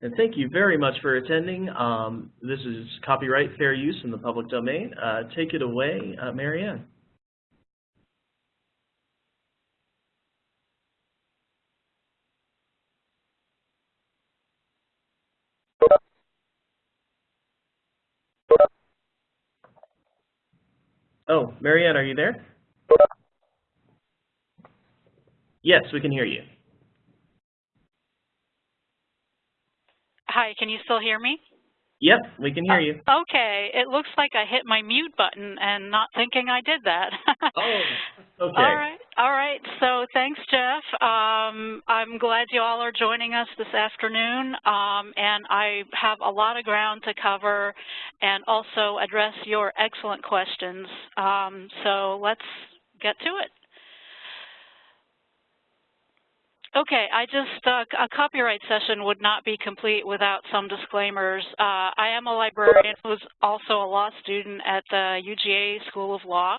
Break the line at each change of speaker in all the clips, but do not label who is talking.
And thank you very much for attending. Um, this is copyright fair use in the public domain. Uh, take it away, uh, Marianne. Oh, Marianne, are you there? Yes, we can hear you.
Hi, can you still hear me?
Yep, we can hear you.
Uh, okay, it looks like I hit my mute button and not thinking I did that.
oh, okay.
All right, all right. So thanks, Jeff. Um, I'm glad you all are joining us this afternoon, um, and I have a lot of ground to cover and also address your excellent questions. Um, so let's get to it. Okay, I just, uh, a copyright session would not be complete without some disclaimers. Uh, I am a librarian who's also a law student at the UGA School of Law.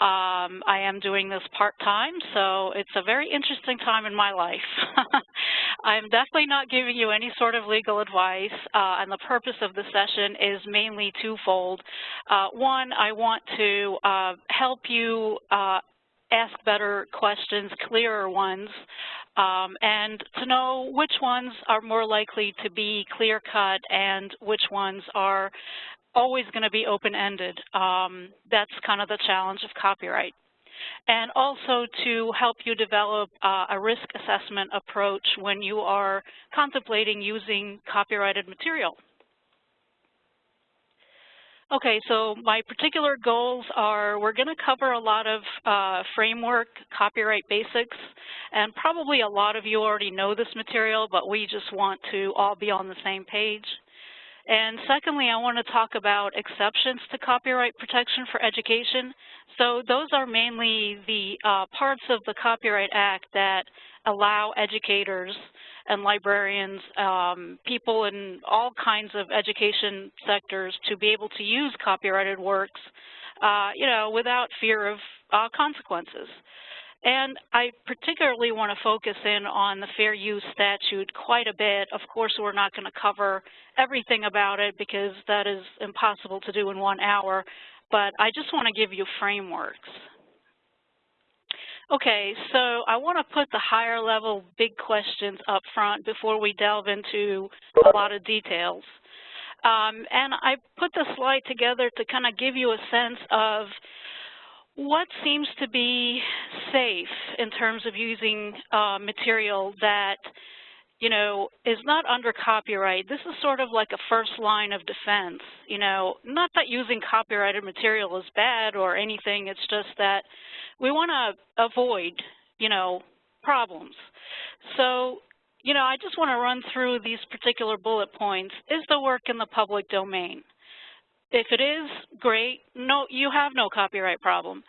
Um, I am doing this part-time, so it's a very interesting time in my life. I'm definitely not giving you any sort of legal advice, uh, and the purpose of the session is mainly twofold. Uh, one, I want to uh, help you uh, ask better questions, clearer ones, um, and to know which ones are more likely to be clear-cut and which ones are always going to be open-ended. Um, that's kind of the challenge of copyright. And also to help you develop uh, a risk assessment approach when you are contemplating using copyrighted material. Okay, so my particular goals are we're going to cover a lot of uh, framework copyright basics, and probably a lot of you already know this material, but we just want to all be on the same page. And secondly, I want to talk about exceptions to copyright protection for education. So those are mainly the uh, parts of the Copyright Act that allow educators and librarians, um, people in all kinds of education sectors to be able to use copyrighted works, uh, you know, without fear of uh, consequences. And I particularly want to focus in on the fair use statute quite a bit. Of course, we're not going to cover everything about it because that is impossible to do in one hour, but I just want to give you frameworks. Okay, so I want to put the higher level big questions up front before we delve into a lot of details. Um, and I put the slide together to kind of give you a sense of what seems to be safe in terms of using uh, material that you know, is not under copyright. This is sort of like a first line of defense, you know, not that using copyrighted material is bad or anything, it's just that we want to avoid, you know, problems. So, you know, I just want to run through these particular bullet points. Is the work in the public domain? If it is, great. No, you have no copyright problem.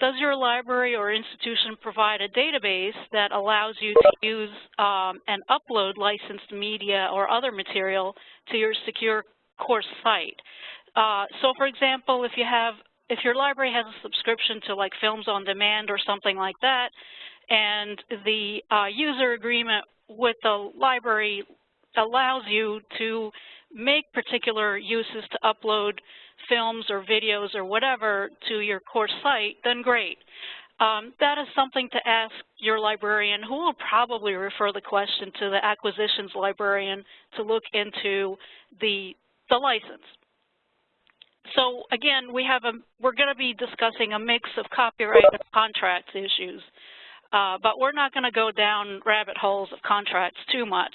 Does your library or institution provide a database that allows you to use um, and upload licensed media or other material to your secure course site? Uh, so for example, if you have, if your library has a subscription to like Films on Demand or something like that, and the uh, user agreement with the library allows you to make particular uses to upload films or videos or whatever to your course site, then great. Um, that is something to ask your librarian, who will probably refer the question to the acquisitions librarian to look into the, the license. So again, we have a, we're going to be discussing a mix of copyright and contracts issues, uh, but we're not going to go down rabbit holes of contracts too much.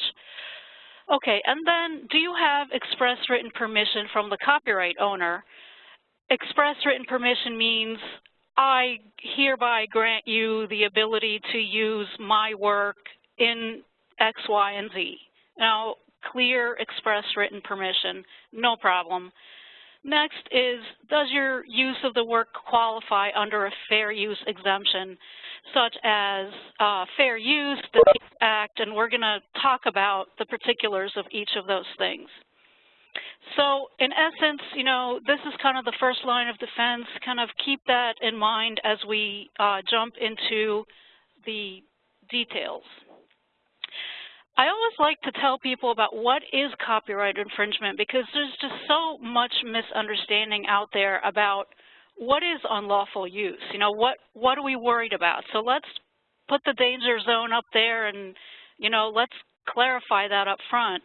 Okay, and then do you have express written permission from the copyright owner? Express written permission means I hereby grant you the ability to use my work in X, Y, and Z. Now, clear express written permission, no problem. Next is, does your use of the work qualify under a fair use exemption, such as uh, fair use, the Act, and we're going to talk about the particulars of each of those things. So in essence, you know, this is kind of the first line of defense. Kind of keep that in mind as we uh, jump into the details. I always like to tell people about what is copyright infringement because there's just so much misunderstanding out there about what is unlawful use. You know, what, what are we worried about? So let's put the danger zone up there and, you know, let's clarify that up front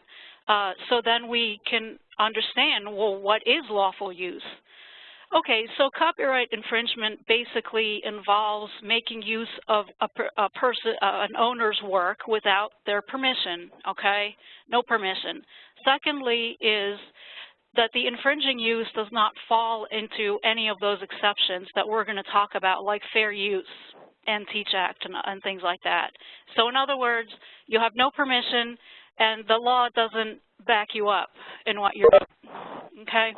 uh, so then we can understand, well, what is lawful use? Okay, so copyright infringement basically involves making use of a, a person, uh, an owner's work without their permission, okay? No permission. Secondly is that the infringing use does not fall into any of those exceptions that we're going to talk about, like fair use and Teach Act and, and things like that. So in other words, you have no permission and the law doesn't back you up in what you're doing, okay?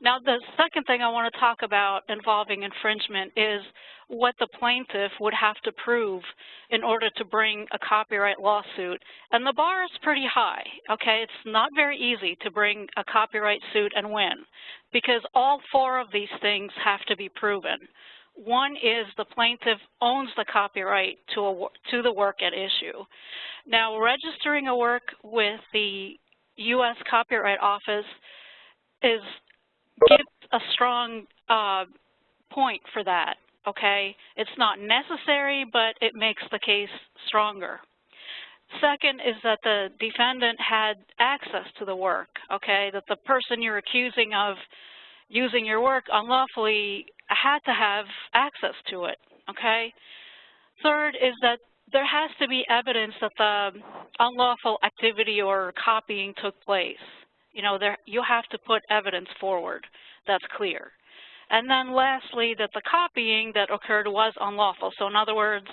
Now, the second thing I want to talk about involving infringement is what the plaintiff would have to prove in order to bring a copyright lawsuit. And the bar is pretty high, okay? It's not very easy to bring a copyright suit and win because all four of these things have to be proven. One is the plaintiff owns the copyright to, a, to the work at issue. Now, registering a work with the U.S. Copyright Office is gives a strong uh, point for that, okay? It's not necessary, but it makes the case stronger. Second is that the defendant had access to the work, okay? That the person you're accusing of using your work unlawfully had to have access to it, okay? Third is that there has to be evidence that the unlawful activity or copying took place. You know, there, you have to put evidence forward that's clear. And then lastly, that the copying that occurred was unlawful. So in other words,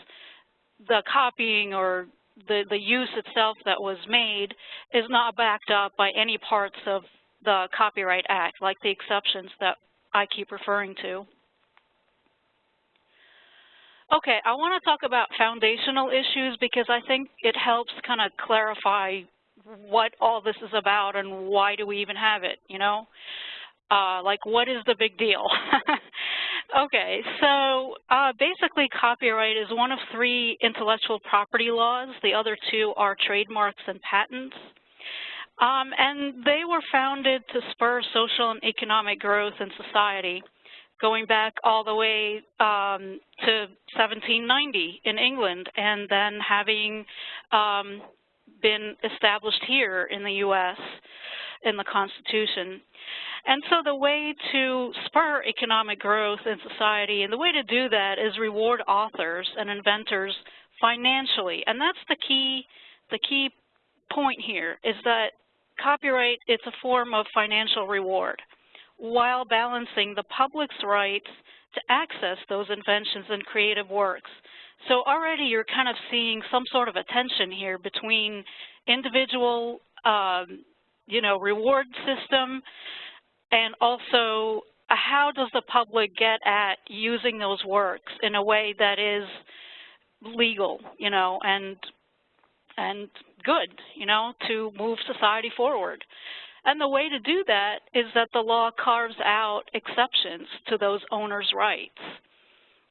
the copying or the, the use itself that was made is not backed up by any parts of the Copyright Act, like the exceptions that I keep referring to. Okay, I want to talk about foundational issues because I think it helps kind of clarify what all this is about and why do we even have it, you know? Uh, like, what is the big deal? okay, so uh, basically copyright is one of three intellectual property laws. The other two are trademarks and patents. Um, and they were founded to spur social and economic growth in society, going back all the way um, to 1790 in England, and then having um, been established here in the U.S. in the Constitution. And so the way to spur economic growth in society, and the way to do that is reward authors and inventors financially. And that's the key, the key point here, is that copyright, it's a form of financial reward while balancing the public's rights to access those inventions and creative works. So already you're kind of seeing some sort of a tension here between individual, um, you know, reward system and also how does the public get at using those works in a way that is legal, you know, and and good, you know, to move society forward. And the way to do that is that the law carves out exceptions to those owners' rights.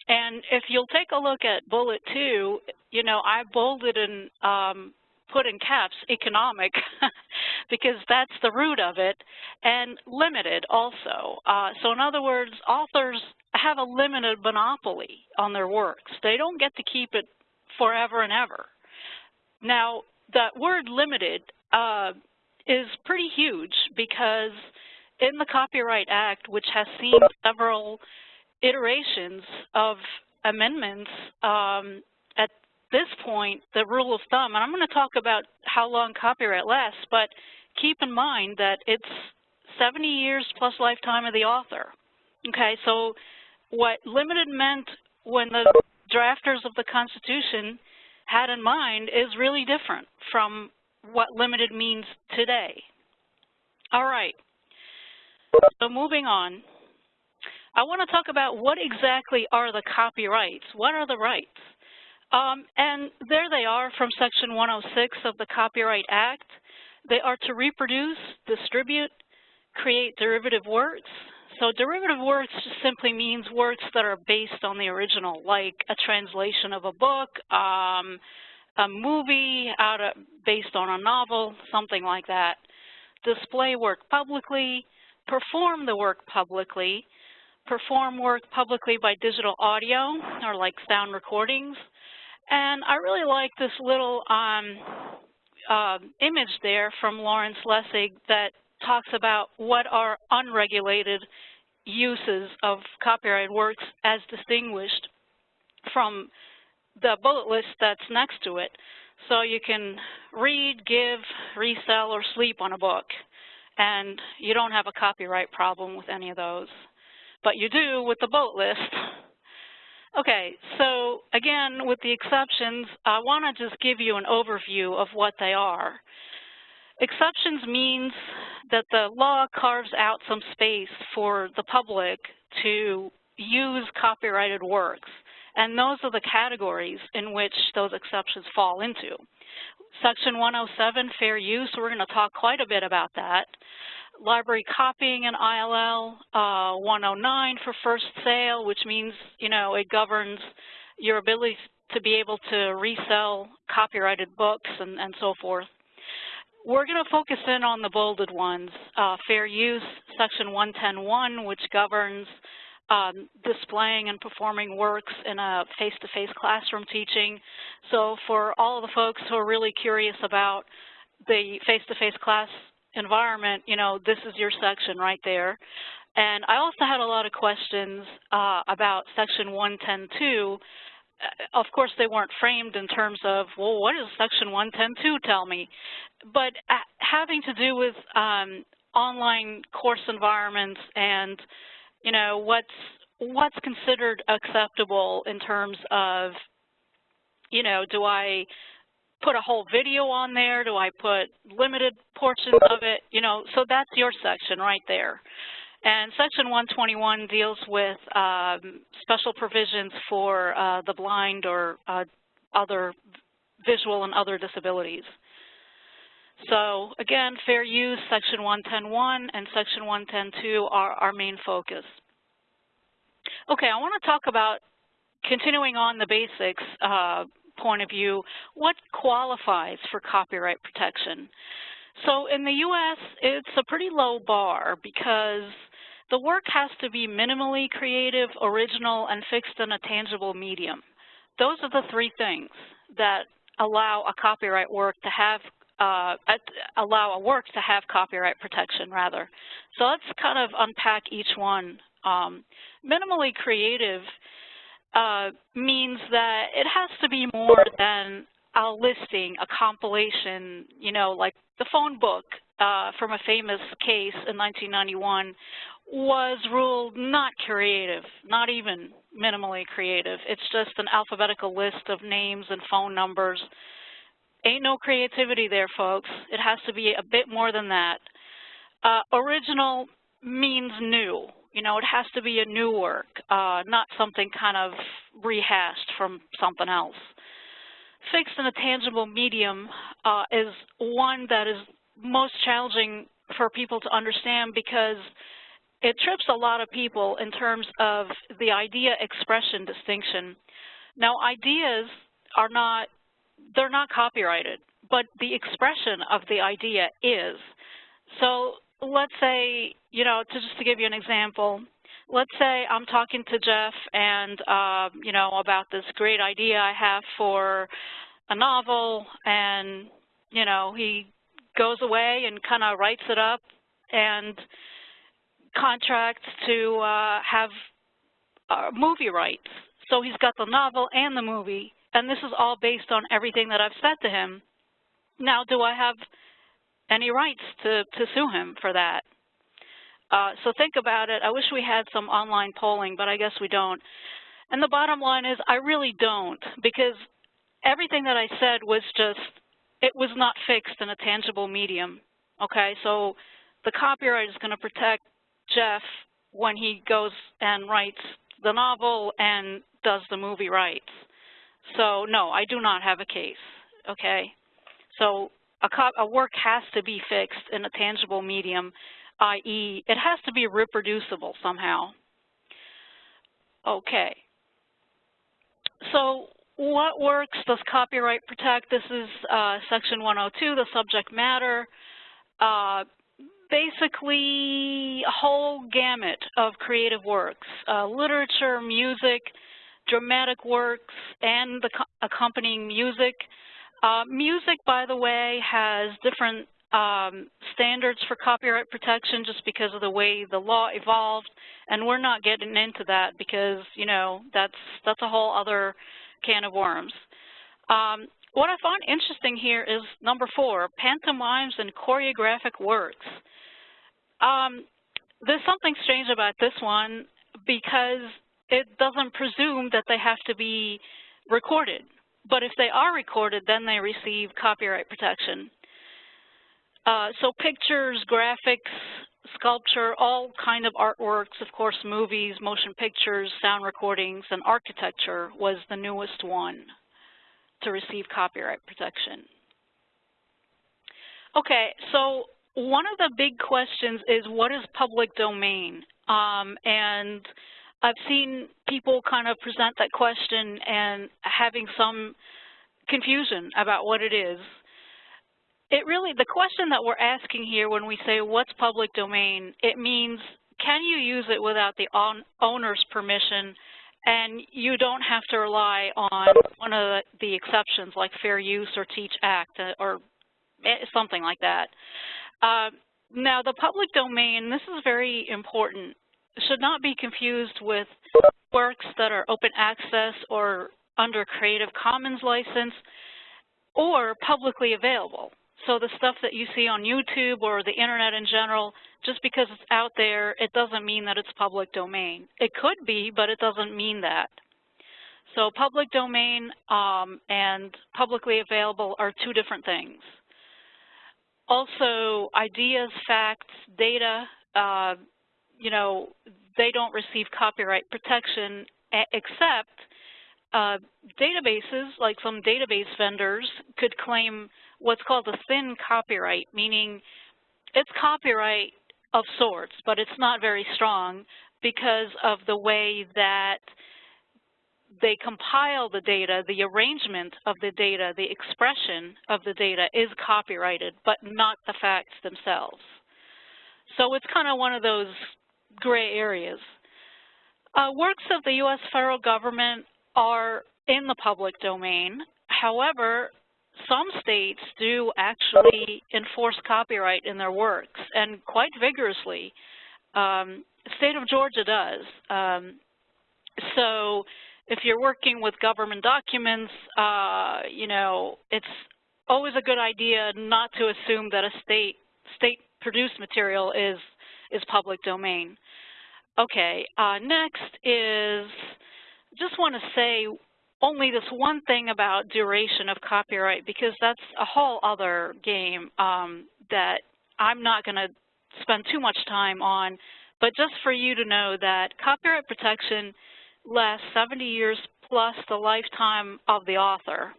And if you'll take a look at bullet two, you know, I bolded and um, put in caps economic because that's the root of it, and limited also. Uh, so in other words, authors have a limited monopoly on their works. They don't get to keep it forever and ever. Now, that word limited uh, is pretty huge because in the Copyright Act, which has seen several iterations of amendments um, at this point, the rule of thumb, and I'm going to talk about how long copyright lasts, but keep in mind that it's 70 years plus lifetime of the author. Okay, so what limited meant when the drafters of the Constitution had in mind is really different from what limited means today. All right, so moving on. I want to talk about what exactly are the copyrights. What are the rights? Um, and there they are from Section 106 of the Copyright Act. They are to reproduce, distribute, create derivative works. So derivative works just simply means works that are based on the original, like a translation of a book, um, a movie out of, based on a novel, something like that. Display work publicly, perform the work publicly, perform work publicly by digital audio or like sound recordings. And I really like this little um, uh, image there from Lawrence Lessig that talks about what are unregulated uses of copyrighted works as distinguished from the bullet list that's next to it. So you can read, give, resell, or sleep on a book, and you don't have a copyright problem with any of those. But you do with the bullet list. Okay, so again, with the exceptions, I want to just give you an overview of what they are. Exceptions means that the law carves out some space for the public to use copyrighted works. And those are the categories in which those exceptions fall into. Section 107, fair use, we're going to talk quite a bit about that. Library copying and ILL, uh, 109 for first sale, which means, you know, it governs your ability to be able to resell copyrighted books and, and so forth. We're going to focus in on the bolded ones. Uh, fair use, section 110.1, which governs um, displaying and performing works in a face-to-face -face classroom teaching. So for all of the folks who are really curious about the face-to-face -face class environment, you know, this is your section right there. And I also had a lot of questions uh, about section 110.2. Uh, of course, they weren't framed in terms of, well, what does section 110.2 tell me? But uh, having to do with um, online course environments and you know, what's what's considered acceptable in terms of, you know, do I put a whole video on there? Do I put limited portions of it? You know, so that's your section right there. And Section 121 deals with um, special provisions for uh, the blind or uh, other visual and other disabilities. So again, fair use, Section 110.1 and Section 110.2 are our main focus. Okay, I want to talk about continuing on the basics uh, point of view, what qualifies for copyright protection? So in the U.S., it's a pretty low bar because the work has to be minimally creative, original, and fixed in a tangible medium. Those are the three things that allow a copyright work to have uh, allow a work to have copyright protection, rather. So let's kind of unpack each one. Um, minimally creative uh, means that it has to be more than a listing, a compilation, you know, like the phone book uh, from a famous case in 1991 was ruled not creative, not even minimally creative. It's just an alphabetical list of names and phone numbers. Ain't no creativity there, folks. It has to be a bit more than that. Uh, original means new. You know, it has to be a new work, uh, not something kind of rehashed from something else. Fixed in a tangible medium uh, is one that is most challenging for people to understand because it trips a lot of people in terms of the idea expression distinction. Now ideas are not, they're not copyrighted, but the expression of the idea is. So let's say, you know, to just to give you an example, let's say I'm talking to Jeff and, uh, you know, about this great idea I have for a novel and, you know, he goes away and kind of writes it up and contracts to uh, have uh, movie rights. So he's got the novel and the movie, and this is all based on everything that I've said to him. Now, do I have any rights to, to sue him for that. Uh, so think about it. I wish we had some online polling, but I guess we don't. And the bottom line is I really don't because everything that I said was just, it was not fixed in a tangible medium. Okay, so the copyright is going to protect Jeff when he goes and writes the novel and does the movie rights. So no, I do not have a case. Okay, so a, a work has to be fixed in a tangible medium, i.e. it has to be reproducible somehow. Okay. So what works does copyright protect? This is uh, section 102, the subject matter. Uh, basically, a whole gamut of creative works, uh, literature, music, dramatic works, and the accompanying music. Uh, music, by the way, has different um, standards for copyright protection just because of the way the law evolved, and we're not getting into that because, you know, that's, that's a whole other can of worms. Um, what I find interesting here is number four, pantomimes and choreographic works. Um, there's something strange about this one because it doesn't presume that they have to be recorded. But if they are recorded, then they receive copyright protection. Uh, so pictures, graphics, sculpture, all kind of artworks, of course, movies, motion pictures, sound recordings, and architecture was the newest one to receive copyright protection. Okay, so one of the big questions is what is public domain? Um, and I've seen people kind of present that question and having some confusion about what it is. It really, the question that we're asking here when we say what's public domain, it means can you use it without the owner's permission and you don't have to rely on one of the exceptions like fair use or teach act uh, or eh, something like that. Uh, now the public domain, this is very important, should not be confused with works that are open access or under Creative Commons license or publicly available. So the stuff that you see on YouTube or the internet in general, just because it's out there, it doesn't mean that it's public domain. It could be, but it doesn't mean that. So public domain um, and publicly available are two different things. Also, ideas, facts, data, uh, you know, they don't receive copyright protection except uh, databases, like some database vendors, could claim what's called a thin copyright, meaning it's copyright of sorts, but it's not very strong because of the way that they compile the data, the arrangement of the data, the expression of the data is copyrighted, but not the facts themselves. So it's kind of one of those gray areas. Uh, works of the U.S. federal government are in the public domain. However, some states do actually enforce copyright in their works, and quite vigorously. Um, state of Georgia does. Um, so if you're working with government documents, uh, you know, it's always a good idea not to assume that a state state-produced material is is public domain. Okay, uh, next is just want to say only this one thing about duration of copyright because that's a whole other game um, that I'm not going to spend too much time on, but just for you to know that copyright protection lasts 70 years plus the lifetime of the author.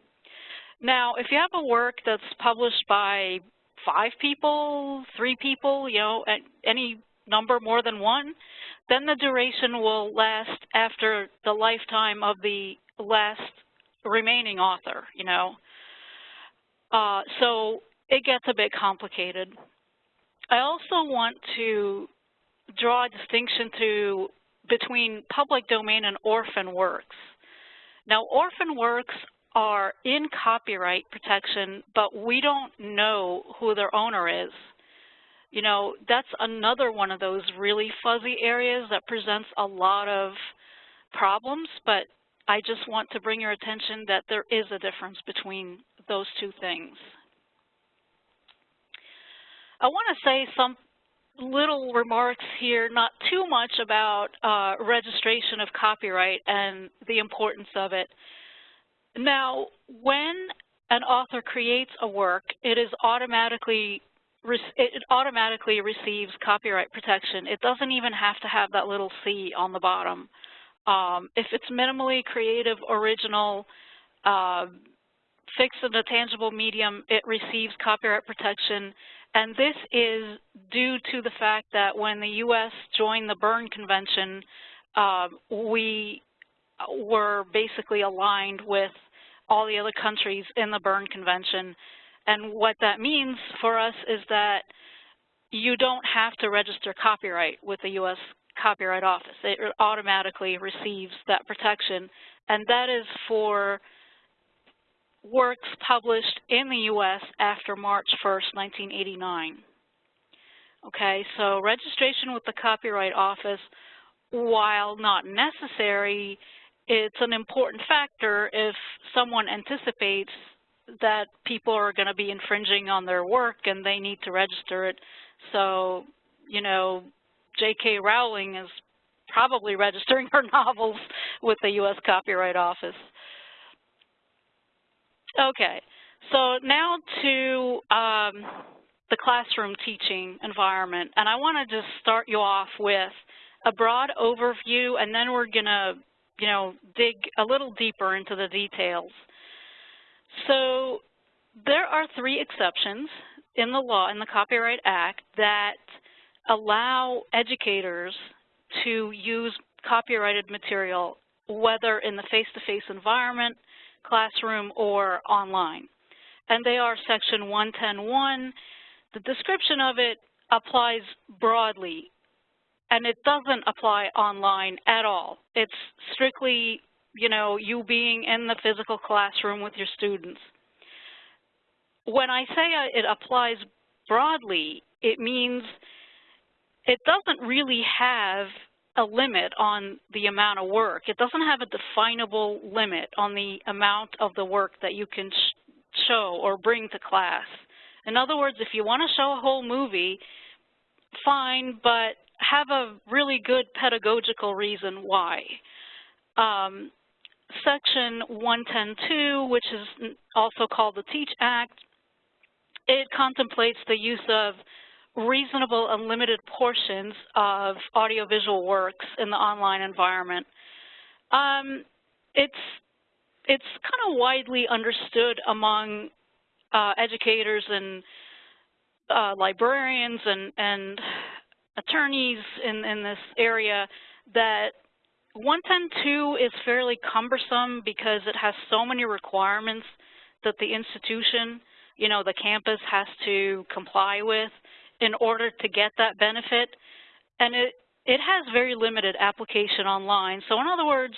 Now, if you have a work that's published by five people, three people, you know, any number more than one, then the duration will last after the lifetime of the last remaining author, you know. Uh, so it gets a bit complicated. I also want to draw a distinction to between public domain and orphan works. Now, orphan works are in copyright protection, but we don't know who their owner is. You know, that's another one of those really fuzzy areas that presents a lot of problems, but I just want to bring your attention that there is a difference between those two things. I want to say some little remarks here, not too much about uh, registration of copyright and the importance of it. Now, when an author creates a work, it is automatically it automatically receives copyright protection. It doesn't even have to have that little C on the bottom. Um, if it's minimally creative, original, uh, fixed in a tangible medium, it receives copyright protection. And this is due to the fact that when the U.S. joined the Berne Convention, uh, we were basically aligned with all the other countries in the Berne Convention. And what that means for us is that you don't have to register copyright with the U.S. Copyright Office. It automatically receives that protection, and that is for works published in the U.S. after March 1st, 1989. Okay, so registration with the Copyright Office, while not necessary, it's an important factor if someone anticipates that people are going to be infringing on their work and they need to register it. So, you know, J.K. Rowling is probably registering her novels with the U.S. Copyright Office. Okay, so now to um, the classroom teaching environment. And I want to just start you off with a broad overview, and then we're going to, you know, dig a little deeper into the details. So there are three exceptions in the law, in the Copyright Act, that allow educators to use copyrighted material, whether in the face-to-face -face environment, classroom, or online. And they are Section 110.1. The description of it applies broadly, and it doesn't apply online at all. It's strictly, you know, you being in the physical classroom with your students. When I say it applies broadly, it means it doesn't really have a limit on the amount of work. It doesn't have a definable limit on the amount of the work that you can sh show or bring to class. In other words, if you want to show a whole movie, fine, but have a really good pedagogical reason why. Um, Section 110.2, which is also called the TEACH Act, it contemplates the use of reasonable unlimited portions of audiovisual works in the online environment. Um, it's it's kind of widely understood among uh, educators and uh, librarians and, and attorneys in, in this area that 110.2 is fairly cumbersome because it has so many requirements that the institution, you know, the campus has to comply with in order to get that benefit. And it, it has very limited application online. So in other words,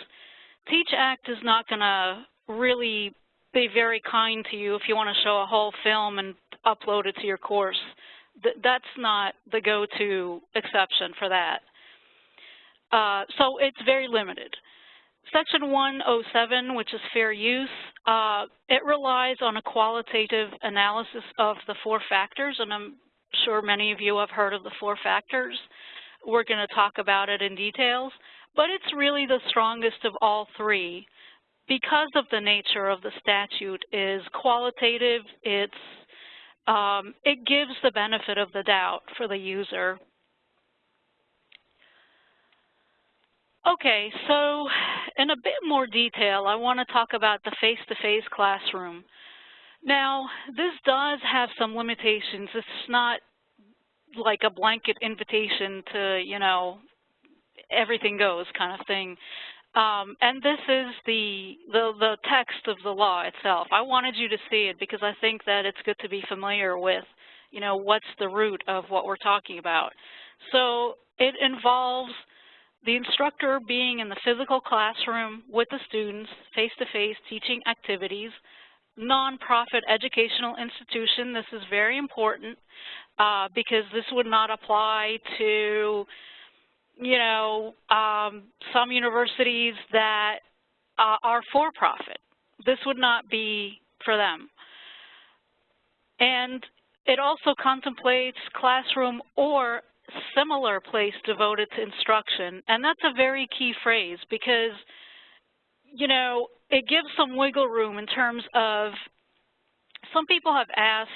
Teach Act is not going to really be very kind to you if you want to show a whole film and upload it to your course. Th that's not the go-to exception for that. Uh, so it's very limited. Section 107, which is fair use, uh, it relies on a qualitative analysis of the four factors, and I'm sure many of you have heard of the four factors. We're going to talk about it in details, but it's really the strongest of all three because of the nature of the statute is qualitative. It's um, it gives the benefit of the doubt for the user. Okay, so in a bit more detail, I want to talk about the face-to-face -face classroom. Now, this does have some limitations. It's not like a blanket invitation to, you know, everything goes kind of thing. Um, and this is the, the, the text of the law itself. I wanted you to see it because I think that it's good to be familiar with, you know, what's the root of what we're talking about. So it involves the instructor being in the physical classroom with the students, face-to-face -face teaching activities, nonprofit educational institution. This is very important uh, because this would not apply to, you know, um, some universities that uh, are for-profit. This would not be for them. And it also contemplates classroom or similar place devoted to instruction. And that's a very key phrase because, you know, it gives some wiggle room in terms of some people have asked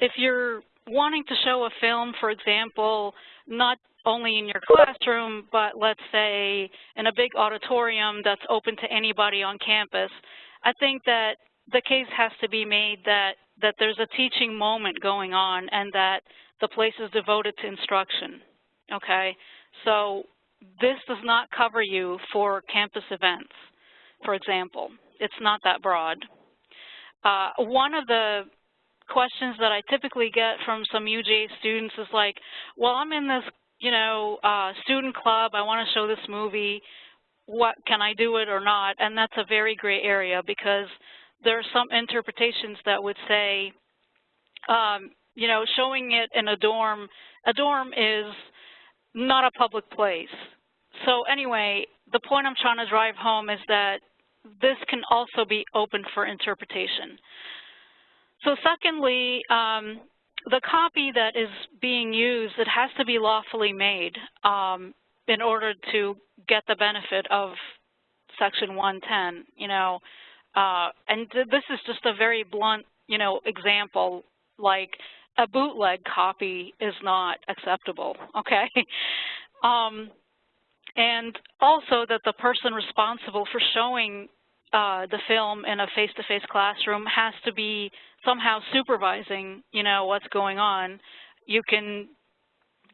if you're wanting to show a film, for example, not only in your classroom, but let's say in a big auditorium that's open to anybody on campus, I think that the case has to be made that, that there's a teaching moment going on and that the place is devoted to instruction, okay? So this does not cover you for campus events for example. It's not that broad. Uh, one of the questions that I typically get from some UGA students is like, well, I'm in this, you know, uh, student club. I want to show this movie. What can I do it or not? And that's a very gray area because there are some interpretations that would say, um, you know, showing it in a dorm, a dorm is not a public place. So anyway, the point I'm trying to drive home is that this can also be open for interpretation. So secondly, um, the copy that is being used, it has to be lawfully made um, in order to get the benefit of Section 110, you know. Uh, and th this is just a very blunt, you know, example, like a bootleg copy is not acceptable, okay? um, and also that the person responsible for showing uh, the film in a face-to-face -face classroom has to be somehow supervising, you know, what's going on. You can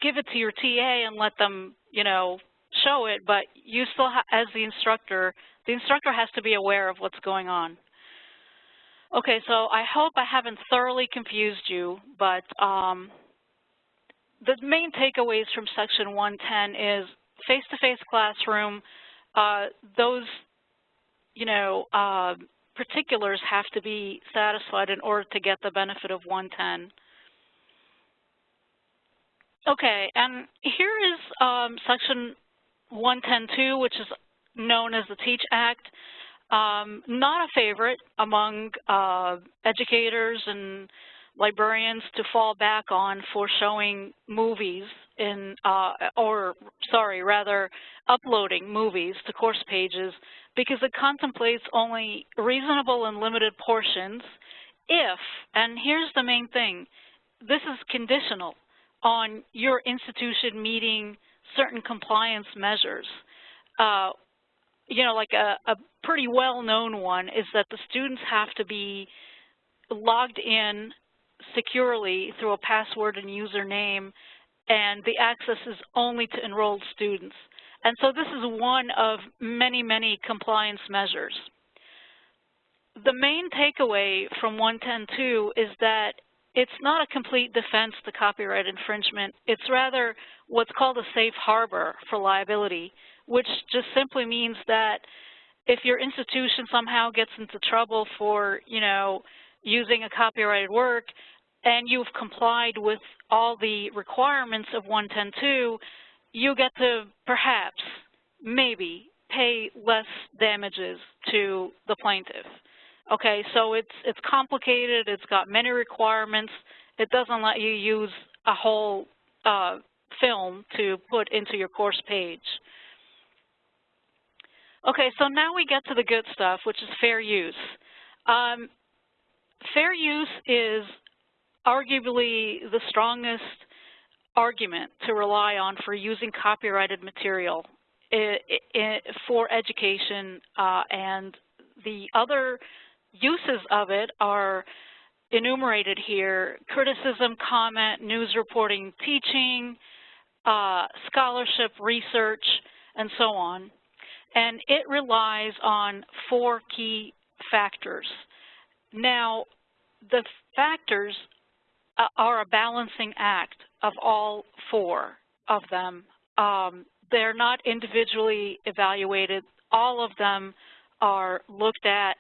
give it to your TA and let them, you know, show it, but you still, as the instructor, the instructor has to be aware of what's going on. Okay, so I hope I haven't thoroughly confused you, but um, the main takeaways from Section 110 is face-to-face -face classroom, uh, those, you know, uh, particulars have to be satisfied in order to get the benefit of 110. Okay, and here is um, Section 110.2, which is known as the TEACH Act. Um, not a favorite among uh, educators and librarians to fall back on for showing movies in, uh, or sorry, rather uploading movies to course pages because it contemplates only reasonable and limited portions if, and here's the main thing, this is conditional on your institution meeting certain compliance measures. Uh, you know, like a, a pretty well-known one is that the students have to be logged in securely through a password and username, and the access is only to enrolled students. And so this is one of many, many compliance measures. The main takeaway from 110.2 is that it's not a complete defense to copyright infringement. It's rather what's called a safe harbor for liability, which just simply means that if your institution somehow gets into trouble for, you know, using a copyrighted work and you've complied with all the requirements of 110.2, you get to perhaps, maybe, pay less damages to the plaintiff. Okay, so it's it's complicated. It's got many requirements. It doesn't let you use a whole uh, film to put into your course page. Okay, so now we get to the good stuff, which is fair use. Um, fair use is arguably the strongest argument to rely on for using copyrighted material for education uh, and the other uses of it are enumerated here, criticism, comment, news reporting, teaching, uh, scholarship, research, and so on. And it relies on four key factors. Now, the factors uh, are a balancing act of all four of them. Um, they're not individually evaluated. All of them are looked at,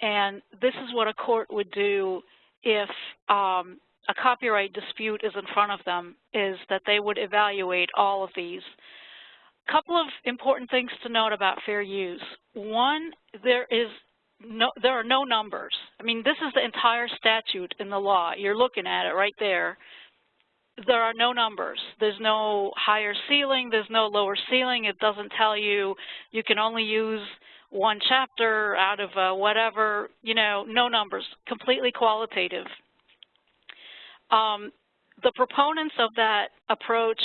and this is what a court would do if um, a copyright dispute is in front of them, is that they would evaluate all of these. A couple of important things to note about fair use. One, there is no, there are no numbers. I mean, this is the entire statute in the law. You're looking at it right there there are no numbers. There's no higher ceiling, there's no lower ceiling. It doesn't tell you you can only use one chapter out of uh, whatever, you know, no numbers, completely qualitative. Um, the proponents of that approach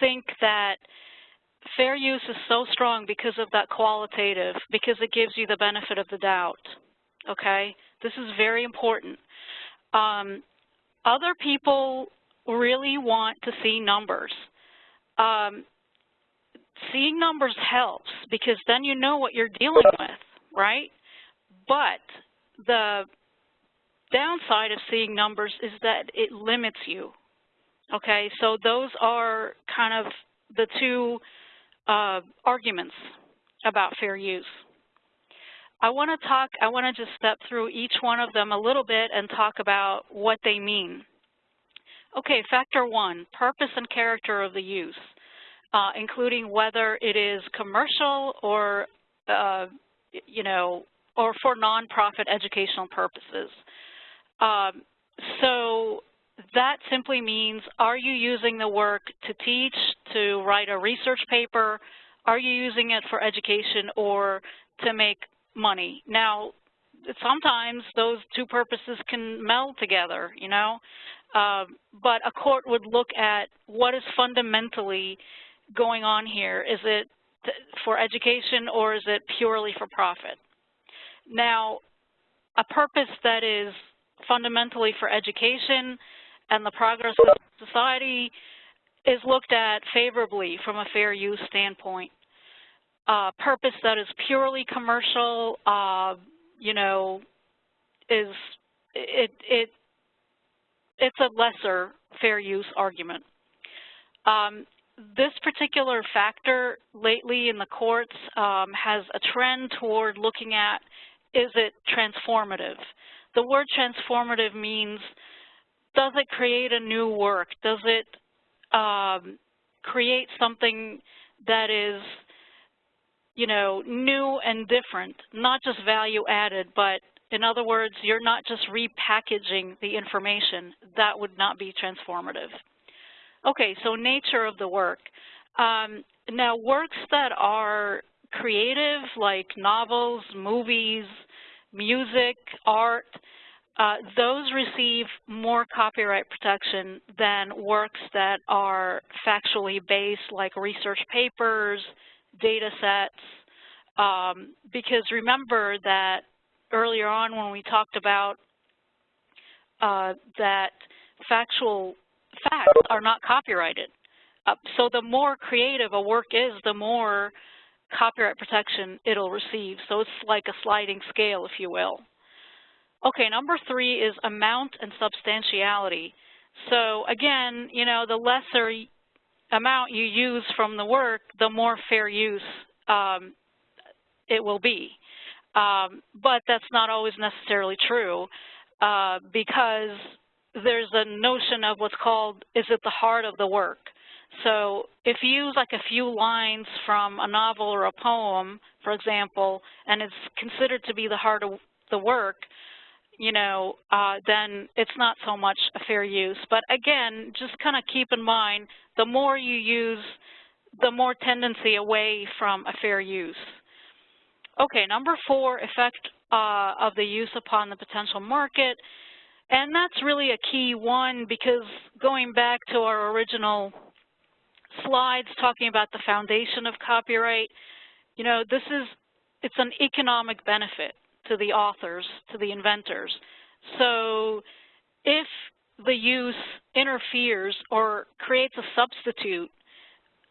think that fair use is so strong because of that qualitative, because it gives you the benefit of the doubt, okay? This is very important. Um, other people really want to see numbers. Um, seeing numbers helps because then you know what you're dealing with, right? but the downside of seeing numbers is that it limits you. Okay, so those are kind of the two uh, arguments about fair use. I want to talk, I want to just step through each one of them a little bit and talk about what they mean. Okay, factor one, purpose and character of the use, uh, including whether it is commercial or, uh, you know, or for nonprofit educational purposes. Um, so that simply means, are you using the work to teach, to write a research paper? Are you using it for education or to make money? Now, sometimes those two purposes can meld together, you know, uh, but a court would look at what is fundamentally going on here. Is it for education or is it purely for profit? Now, a purpose that is fundamentally for education and the progress of society is looked at favorably from a fair use standpoint. Uh, purpose that is purely commercial, uh, you know, is it it it's a lesser fair use argument. Um, this particular factor lately in the courts um, has a trend toward looking at is it transformative? The word transformative means does it create a new work? Does it um, create something that is, you know, new and different, not just value added, but in other words, you're not just repackaging the information. That would not be transformative. Okay, so nature of the work. Um, now, works that are creative, like novels, movies, music, art, uh, those receive more copyright protection than works that are factually based, like research papers, data sets, um, because remember that earlier on when we talked about uh, that factual facts are not copyrighted. Uh, so the more creative a work is, the more copyright protection it'll receive. So it's like a sliding scale, if you will. Okay, number three is amount and substantiality. So again, you know, the lesser amount you use from the work, the more fair use um, it will be. Um, but that's not always necessarily true uh, because there's a notion of what's called, is it the heart of the work? So if you use like a few lines from a novel or a poem, for example, and it's considered to be the heart of the work, you know, uh, then it's not so much a fair use. But again, just kind of keep in mind, the more you use, the more tendency away from a fair use. Okay, number four, effect uh, of the use upon the potential market. And that's really a key one because going back to our original slides talking about the foundation of copyright, you know, this is, it's an economic benefit to the authors, to the inventors. So if the use interferes or creates a substitute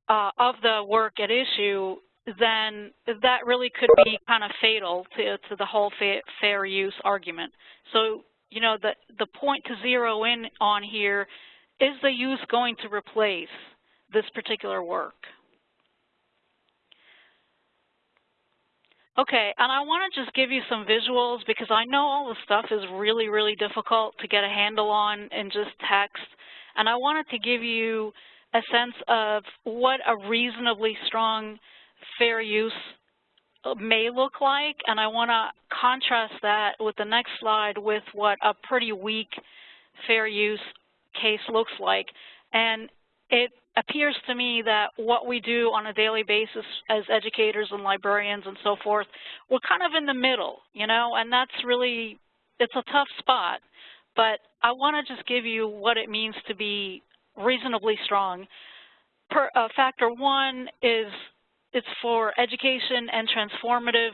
uh, of the work at issue, then that really could be kind of fatal to, to the whole fa fair use argument. So, you know, the, the point to zero in on here, is the use going to replace this particular work? Okay, and I want to just give you some visuals because I know all the stuff is really, really difficult to get a handle on in just text. And I wanted to give you a sense of what a reasonably strong fair use uh, may look like. And I want to contrast that with the next slide with what a pretty weak fair use case looks like. And it appears to me that what we do on a daily basis as educators and librarians and so forth, we're kind of in the middle, you know, and that's really, it's a tough spot. But I want to just give you what it means to be reasonably strong. Per, uh, factor one is it's for education and transformative.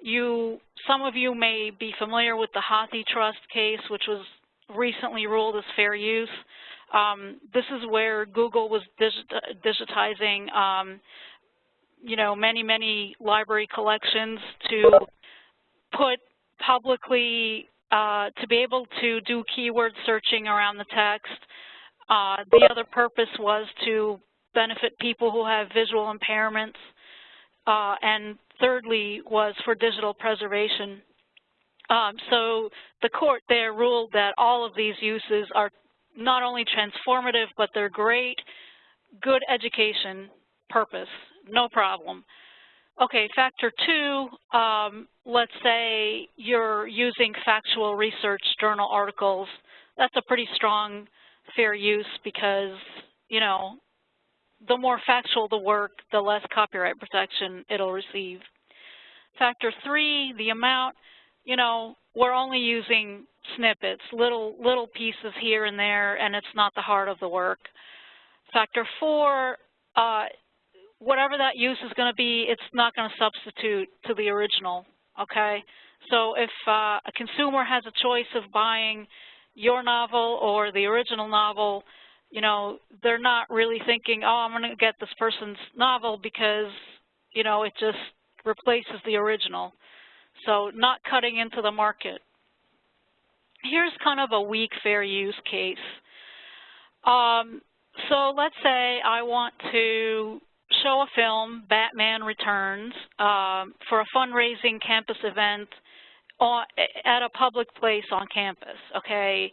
You, some of you may be familiar with the HathiTrust case, which was recently ruled as fair use. Um, this is where Google was digitizing, um, you know, many, many library collections to put publicly, uh, to be able to do keyword searching around the text. Uh, the other purpose was to benefit people who have visual impairments. Uh, and thirdly was for digital preservation. Um, so the court there ruled that all of these uses are not only transformative, but they're great, good education purpose, no problem. Okay, factor two, um, let's say you're using factual research journal articles. That's a pretty strong fair use because, you know, the more factual the work, the less copyright protection it'll receive. Factor three, the amount, you know, we're only using snippets, little, little pieces here and there, and it's not the heart of the work. Factor four, uh, whatever that use is going to be, it's not going to substitute to the original, okay? So if uh, a consumer has a choice of buying your novel or the original novel, you know, they're not really thinking, oh, I'm going to get this person's novel because, you know, it just replaces the original. So not cutting into the market. Here's kind of a weak fair use case. Um, so let's say I want to show a film, Batman Returns, um, for a fundraising campus event on, at a public place on campus, okay?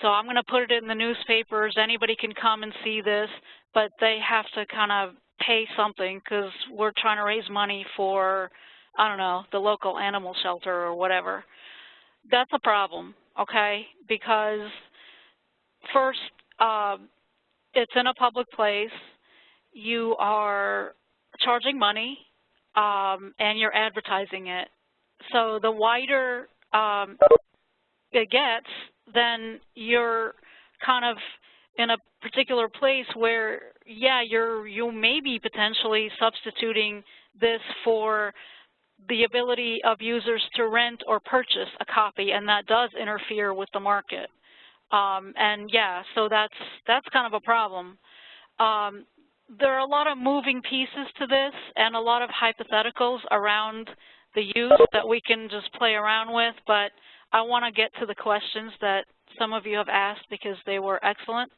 So I'm going to put it in the newspapers. Anybody can come and see this, but they have to kind of pay something because we're trying to raise money for, I don't know, the local animal shelter or whatever. That's a problem, okay? Because first, uh, it's in a public place. You are charging money, um, and you're advertising it. So the wider um, it gets, then you're kind of in a particular place where, yeah, you're you may be potentially substituting this for the ability of users to rent or purchase a copy, and that does interfere with the market. Um, and yeah, so that's that's kind of a problem. Um, there are a lot of moving pieces to this and a lot of hypotheticals around the use that we can just play around with, but I want to get to the questions that some of you have asked because they were excellent.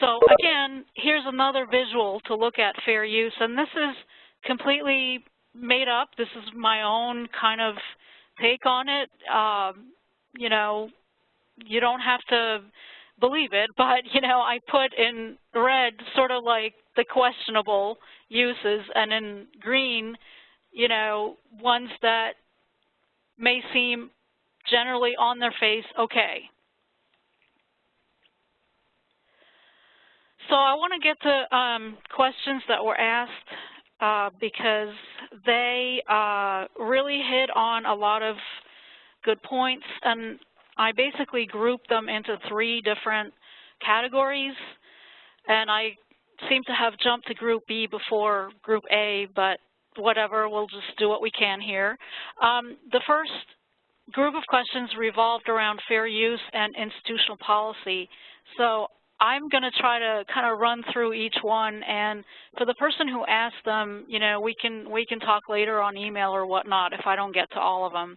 So again, here's another visual to look at fair use, and this is completely made up. This is my own kind of take on it. Um, you know, you don't have to believe it, but, you know, I put in red sort of like the questionable uses, and in green, you know, ones that may seem generally on their face okay. So I want to get to um, questions that were asked uh, because they uh, really hit on a lot of good points, and I basically grouped them into three different categories, and I seem to have jumped to Group B before Group A, but whatever, we'll just do what we can here. Um, the first group of questions revolved around fair use and institutional policy. So I'm going to try to kind of run through each one, and for the person who asked them, you know, we can we can talk later on email or whatnot if I don't get to all of them.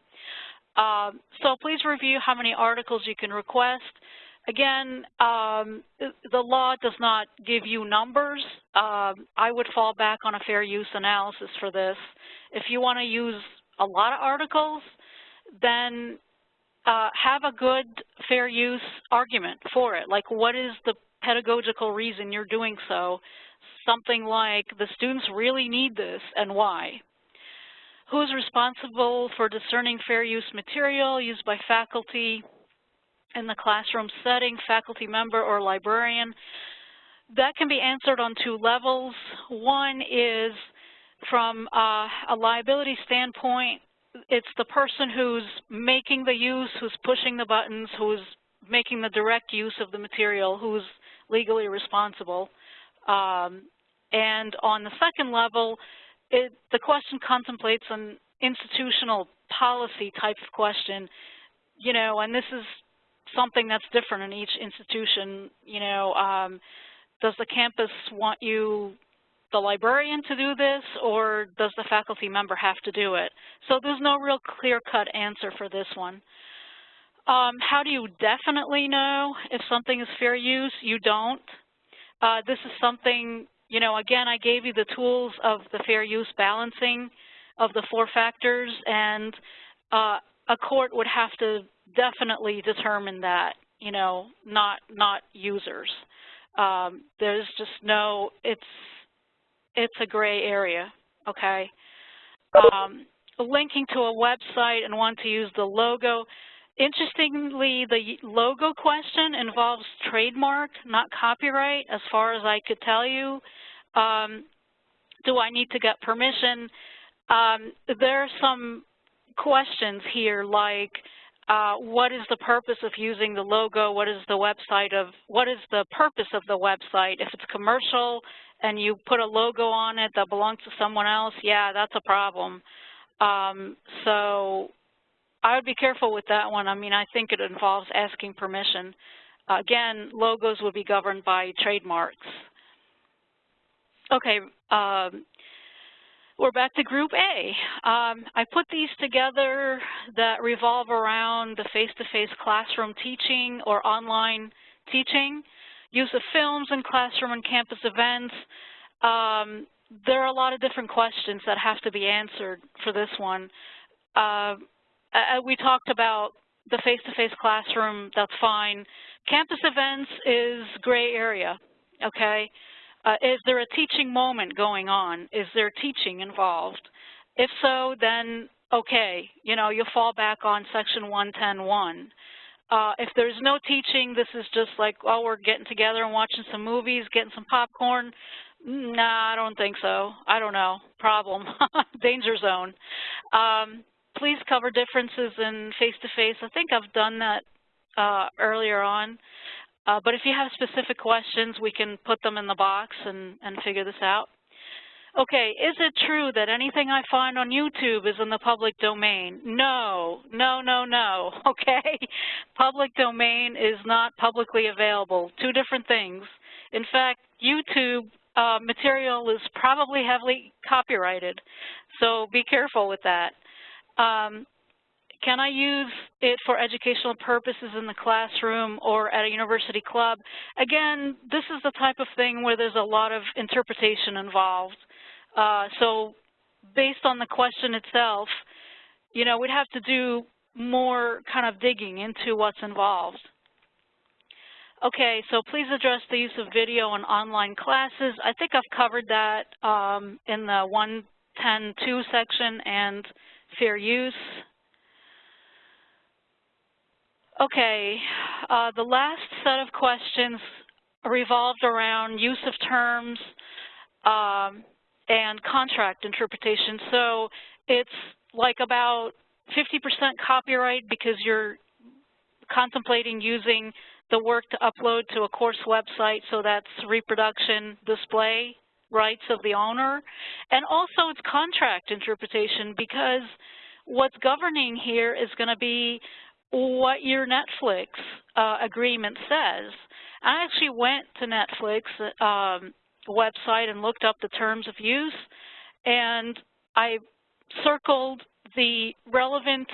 Uh, so please review how many articles you can request. Again, um, the law does not give you numbers. Uh, I would fall back on a fair use analysis for this. If you want to use a lot of articles, then uh, have a good fair use argument for it. Like what is the pedagogical reason you're doing so? Something like the students really need this and why. Who is responsible for discerning fair use material used by faculty in the classroom setting, faculty member or librarian? That can be answered on two levels. One is from uh, a liability standpoint, it's the person who's making the use, who's pushing the buttons, who's making the direct use of the material, who's legally responsible. Um, and on the second level, it, the question contemplates an institutional policy type of question, you know, and this is something that's different in each institution, you know, um, does the campus want you the librarian to do this or does the faculty member have to do it? So there's no real clear-cut answer for this one. Um, how do you definitely know if something is fair use? You don't. Uh, this is something, you know, again, I gave you the tools of the fair use balancing of the four factors, and uh, a court would have to definitely determine that, you know, not not users. Um, there's just no, it's it's a gray area, okay? Um, linking to a website and want to use the logo. Interestingly, the logo question involves trademark, not copyright, as far as I could tell you. Um, do I need to get permission? Um, there are some questions here like, uh, what is the purpose of using the logo? What is the website of, what is the purpose of the website? If it's commercial and you put a logo on it that belongs to someone else, yeah, that's a problem. Um, so I would be careful with that one. I mean, I think it involves asking permission. Again, logos would be governed by trademarks. Okay, um, we're back to Group A. Um, I put these together that revolve around the face-to-face -face classroom teaching or online teaching, use of films in classroom and campus events. Um, there are a lot of different questions that have to be answered for this one. Uh, we talked about the face-to-face -face classroom, that's fine. Campus events is gray area, okay? Uh, is there a teaching moment going on? Is there teaching involved? If so, then okay, you know, you'll fall back on section 110.1. Uh, if there's no teaching, this is just like, oh, we're getting together and watching some movies, getting some popcorn. Nah, I don't think so. I don't know. Problem. Danger zone. Um, please cover differences in face-to-face. -face. I think I've done that uh, earlier on. Uh, but if you have specific questions, we can put them in the box and, and figure this out. Okay, is it true that anything I find on YouTube is in the public domain? No, no, no, no, okay? Public domain is not publicly available, two different things. In fact, YouTube uh, material is probably heavily copyrighted, so be careful with that. Um, can I use it for educational purposes in the classroom or at a university club? Again, this is the type of thing where there's a lot of interpretation involved. Uh, so based on the question itself, you know, we'd have to do more kind of digging into what's involved. Okay, so please address the use of video in online classes. I think I've covered that um, in the 110.2 section and fair use. Okay, uh, the last set of questions revolved around use of terms um, and contract interpretation. So it's like about 50% copyright because you're contemplating using the work to upload to a course website, so that's reproduction display rights of the owner. And also it's contract interpretation because what's governing here is going to be what your Netflix uh, agreement says. I actually went to Netflix um, website and looked up the terms of use, and I circled the relevant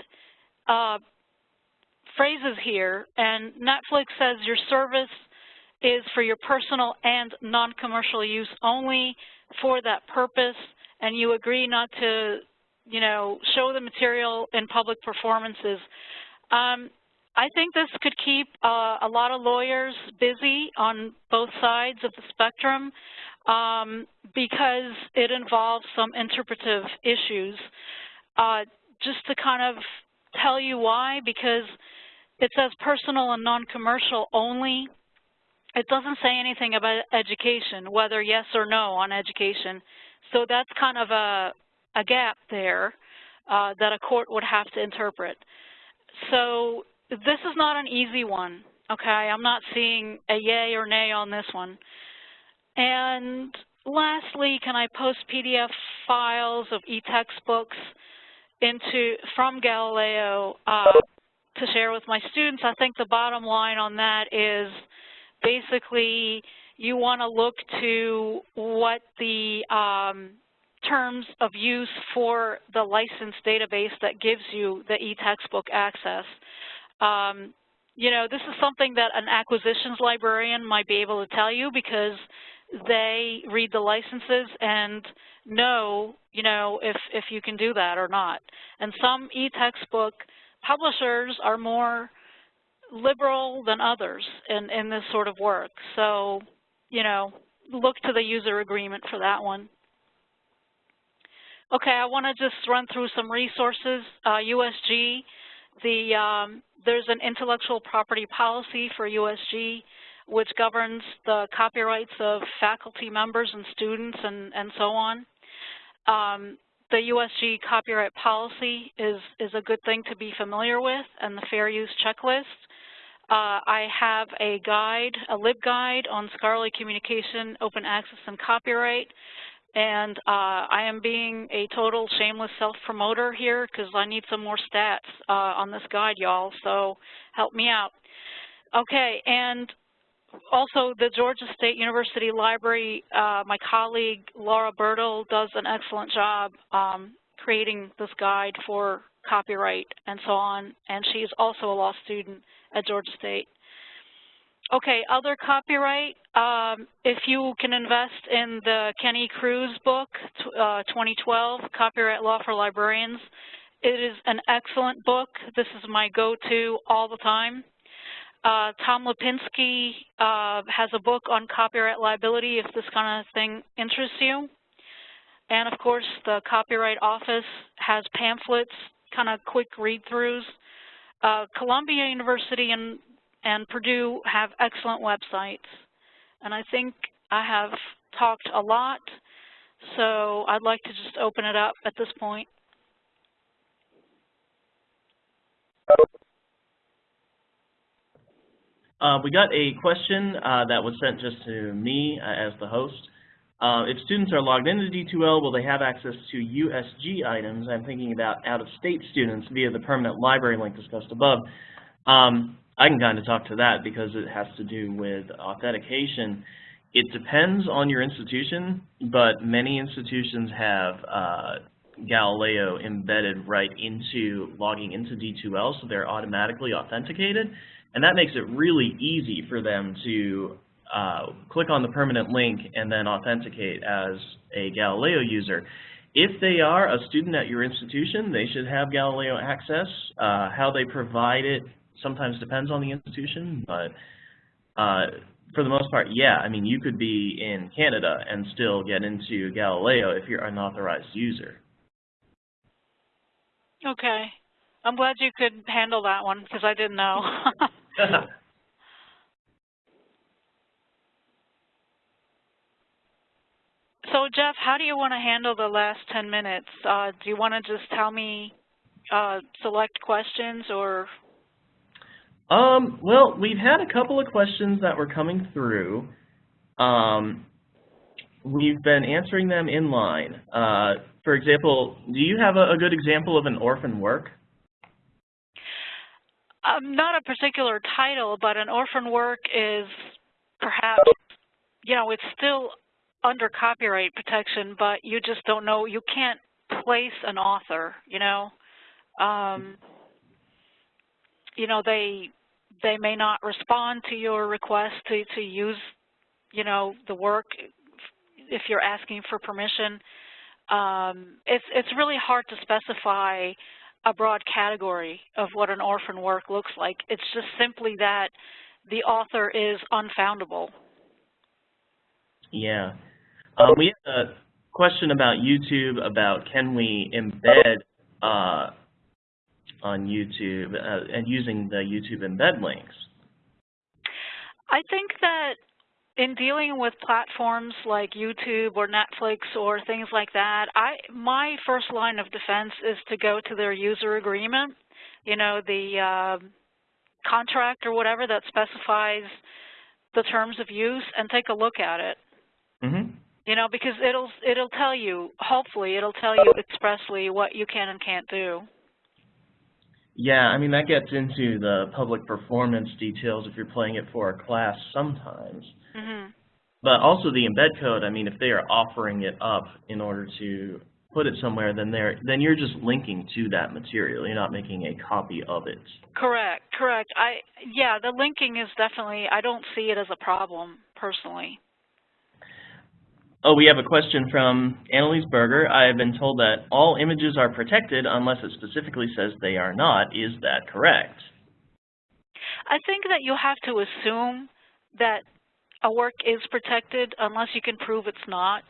uh, phrases here, and Netflix says your service is for your personal and non-commercial use only for that purpose, and you agree not to, you know, show the material in public performances. Um, I think this could keep uh, a lot of lawyers busy on both sides of the spectrum um, because it involves some interpretive issues. Uh, just to kind of tell you why, because it says personal and non-commercial only. It doesn't say anything about education, whether yes or no on education. So that's kind of a, a gap there uh, that a court would have to interpret so this is not an easy one, okay? I'm not seeing a yay or nay on this one. And lastly, can I post PDF files of e-textbooks into from Galileo uh, to share with my students? I think the bottom line on that is basically you want to look to what the um, terms of use for the license database that gives you the e-textbook access. Um, you know, this is something that an acquisitions librarian might be able to tell you because they read the licenses and know, you know, if, if you can do that or not. And some e-textbook publishers are more liberal than others in, in this sort of work. So, you know, look to the user agreement for that one. Okay, I want to just run through some resources. Uh, USG, the, um, there's an intellectual property policy for USG which governs the copyrights of faculty members and students and, and so on. Um, the USG copyright policy is, is a good thing to be familiar with and the fair use checklist. Uh, I have a guide, a LibGuide on scholarly communication, open access, and copyright. And uh, I am being a total shameless self-promoter here because I need some more stats uh, on this guide, y'all, so help me out. Okay, and also the Georgia State University Library, uh, my colleague Laura Burtle does an excellent job um, creating this guide for copyright and so on, and she is also a law student at Georgia State. Okay, other copyright, um, if you can invest in the Kenny Crews book, uh, 2012, Copyright Law for Librarians, it is an excellent book. This is my go-to all the time. Uh, Tom Lipinski uh, has a book on copyright liability if this kind of thing interests you. And of course, the Copyright Office has pamphlets, kind of quick read-throughs. Uh, Columbia University and, and Purdue have excellent websites. And I think I have talked a lot, so I'd like to just open it up at this point.
Uh, we got a question uh, that was sent just to me uh, as the host. Uh, if students are logged into D2L, will they have access to USG items? I'm thinking about out-of-state students via the permanent library link discussed above. Um, I can kind of talk to that because it has to do with authentication. It depends on your institution, but many institutions have uh, Galileo embedded right into logging into D2L, so they're automatically authenticated. And that makes it really easy for them to uh, click on the permanent link and then authenticate as a Galileo user. If they are a student at your institution, they should have Galileo access. Uh, how they provide it sometimes depends on the institution, but uh, for the most part, yeah, I mean, you could be in Canada and still get into Galileo if you're an authorized user.
Okay. I'm glad you could handle that one because I didn't know. so Jeff, how do you want to handle the last 10 minutes? Uh, do you want to just tell me uh, select questions or?
Um, well, we've had a couple of questions that were coming through. Um, we've been answering them in line. Uh, for example, do you have a, a good example of an orphan work?
Um, not a particular title, but an orphan work is perhaps, you know, it's still under copyright protection, but you just don't know, you can't place an author, you know. Um, you know, they they may not respond to your request to, to use, you know, the work if you're asking for permission. Um, it's, it's really hard to specify a broad category of what an orphan work looks like. It's just simply that the author is unfoundable.
Yeah. Um, we have a question about YouTube about can we embed uh, on YouTube uh, and using the YouTube embed links.
I think that in dealing with platforms like YouTube or Netflix or things like that, I my first line of defense is to go to their user agreement, you know, the uh, contract or whatever that specifies the terms of use and take a look at it.
Mm -hmm.
You know, because it'll it'll tell you, hopefully, it'll tell you expressly what you can and can't do.
Yeah, I mean that gets into the public performance details if you're playing it for a class sometimes.
Mm -hmm.
But also the embed code, I mean, if they are offering it up in order to put it somewhere, then they're then you're just linking to that material. You're not making a copy of it.
Correct, correct. I yeah, the linking is definitely I don't see it as a problem personally.
Oh, we have a question from Annalise Berger. I have been told that all images are protected unless it specifically says they are not. Is that correct?
I think that you have to assume that a work is protected unless you can prove it's not.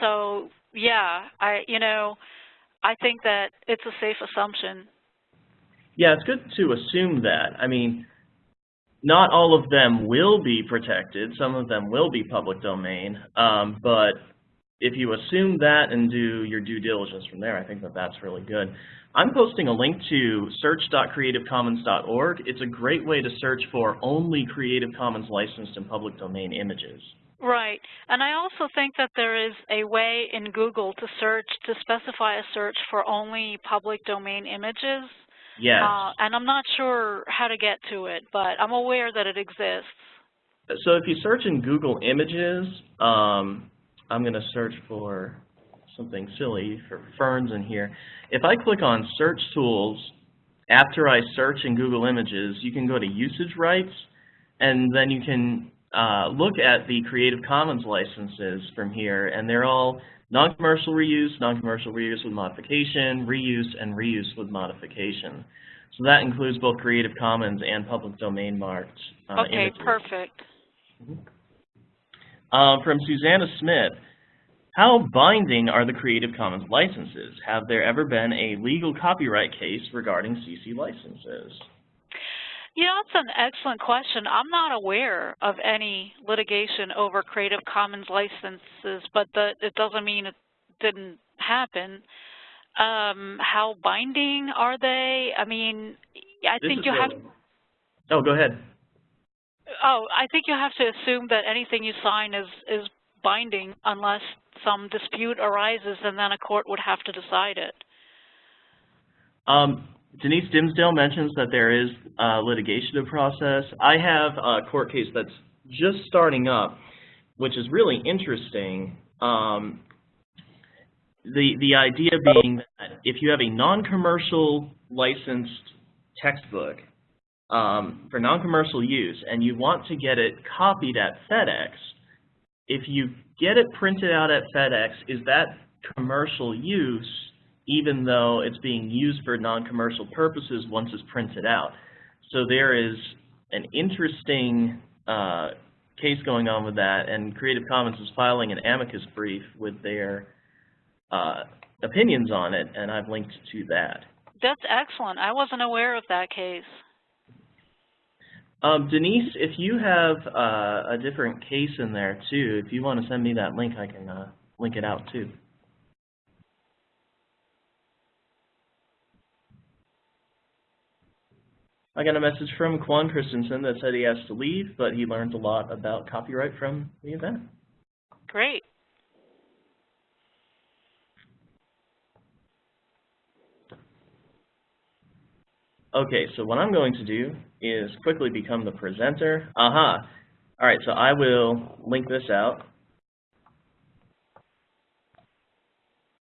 So yeah, I you know, I think that it's a safe assumption.
Yeah, it's good to assume that. I mean, not all of them will be protected. Some of them will be public domain. Um, but if you assume that and do your due diligence from there, I think that that's really good. I'm posting a link to search.creativecommons.org. It's a great way to search for only Creative Commons licensed and public domain images.
Right. And I also think that there is a way in Google to search, to specify a search for only public domain images.
Yes.
Uh, and I'm not sure how to get to it, but I'm aware that it exists.
So if you search in Google Images, um, I'm going to search for something silly for ferns in here. If I click on Search Tools, after I search in Google Images, you can go to Usage Rights, and then you can uh, look at the Creative Commons licenses from here, and they're all non-commercial reuse, non-commercial reuse with modification, reuse, and reuse with modification. So that includes both Creative Commons and public domain marked uh,
Okay,
images.
perfect.
Uh, from Susanna Smith, how binding are the Creative Commons licenses? Have there ever been a legal copyright case regarding CC licenses?
You know, that's an excellent question. I'm not aware of any litigation over Creative Commons licenses, but the, it doesn't mean it didn't happen. Um, how binding are they? I mean, I
This
think you have.
really- Oh, go ahead.
Oh, I think you have to assume that anything you sign is is binding unless some dispute arises, and then a court would have to decide it.
Um, Denise Dimsdale mentions that there is litigation of process. I have a court case that's just starting up, which is really interesting. Um, the, the idea being that if you have a non-commercial licensed textbook um, for non-commercial use and you want to get it copied at FedEx, if you get it printed out at FedEx, is that commercial use even though it's being used for non-commercial purposes once it's printed out. So there is an interesting uh, case going on with that, and Creative Commons is filing an amicus brief with their uh, opinions on it, and I've linked to that.
That's excellent. I wasn't aware of that case.
Um, Denise, if you have uh, a different case in there too, if you want to send me that link, I can uh, link it out too. I got a message from Quan Christensen that said he has to leave, but he learned a lot about copyright from the event.
Great.
Okay, so what I'm going to do is quickly become the presenter. Aha. All right, so I will link this out.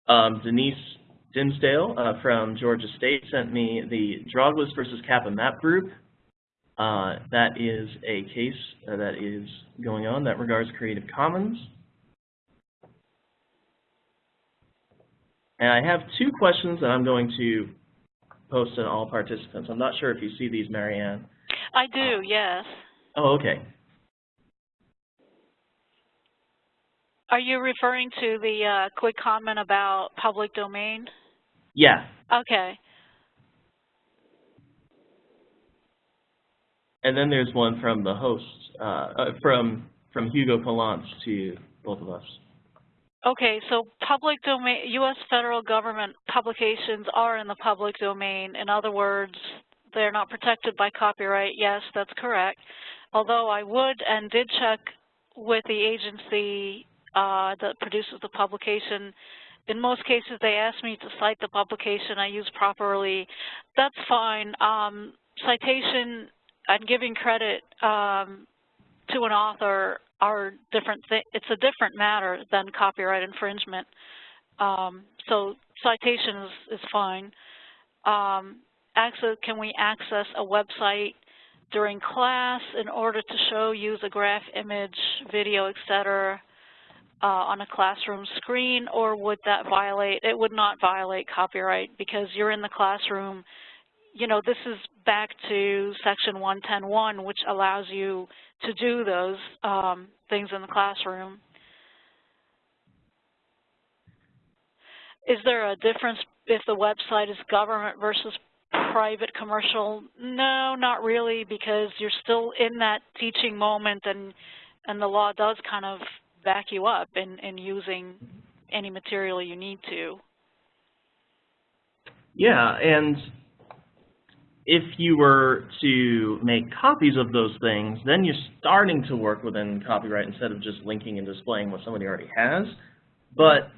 Um, Denise Dimsdale uh, from Georgia State sent me the Drauglis versus Kappa map group. Uh, that is a case uh, that is going on that regards Creative Commons. And I have two questions that I'm going to post to all participants. I'm not sure if you see these, Marianne.
I do, yes.
Oh, okay.
Are you referring to the uh, quick comment about public domain?
Yeah,
Okay.
and then there's one from the host, uh, uh, from from Hugo Palance to both of us.
Okay, so public domain, U.S. federal government publications are in the public domain. In other words, they're not protected by copyright. Yes, that's correct. Although I would and did check with the agency uh, that produces the publication. In most cases, they ask me to cite the publication I use properly. That's fine. Um, citation and giving credit um, to an author are different it's a different matter than copyright infringement. Um, so citation is, is fine. Um, access, can we access a website during class in order to show, use a graph, image, video, et cetera, uh, on a classroom screen, or would that violate, it would not violate copyright because you're in the classroom. You know, this is back to section 110.1, which allows you to do those um, things in the classroom. Is there a difference if the website is government versus private commercial? No, not really, because you're still in that teaching moment and and the law does kind of back you up in, in using any material you need to.
Yeah, and if you were to make copies of those things, then you're starting to work within copyright instead of just linking and displaying what somebody already has. But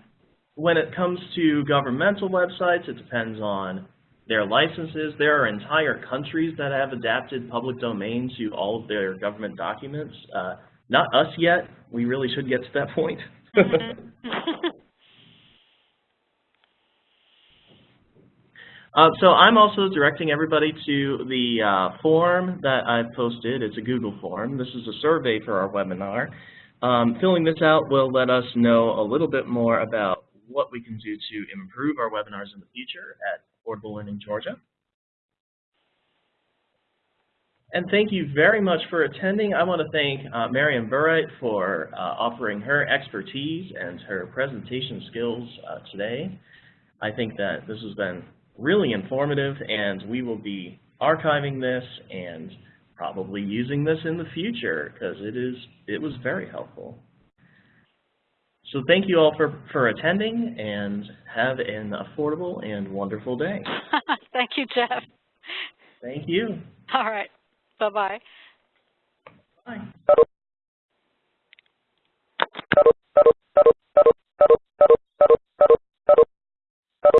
when it comes to governmental websites, it depends on their licenses. There are entire countries that have adapted public domain to all of their government documents. Uh, not us yet. We really should get to that point. Uh, so I'm also directing everybody to the uh, form that I've posted. It's a Google form. This is a survey for our webinar. Um, filling this out will let us know a little bit more about what we can do to improve our webinars in the future at Affordable Learning Georgia. And thank you very much for attending. I want to thank uh, Marian Burright for uh, offering her expertise and her presentation skills uh, today. I think that this has been really informative and we will be archiving this and probably using this in the future because it is it was very helpful. So thank you all for, for attending and have an affordable and wonderful day.
Thank you, Jeff.
Thank you.
All right. Bye-bye. Bye. -bye.
Bye.